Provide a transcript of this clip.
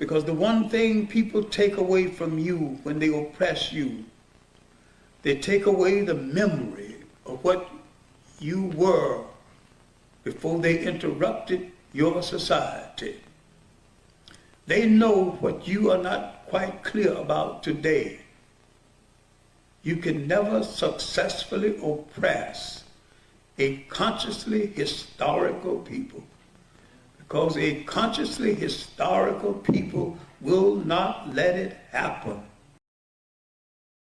Because the one thing people take away from you when they oppress you, they take away the memory of what you were before they interrupted your society. They know what you are not quite clear about today. You can never successfully oppress a consciously historical people because a consciously historical people will not let it happen.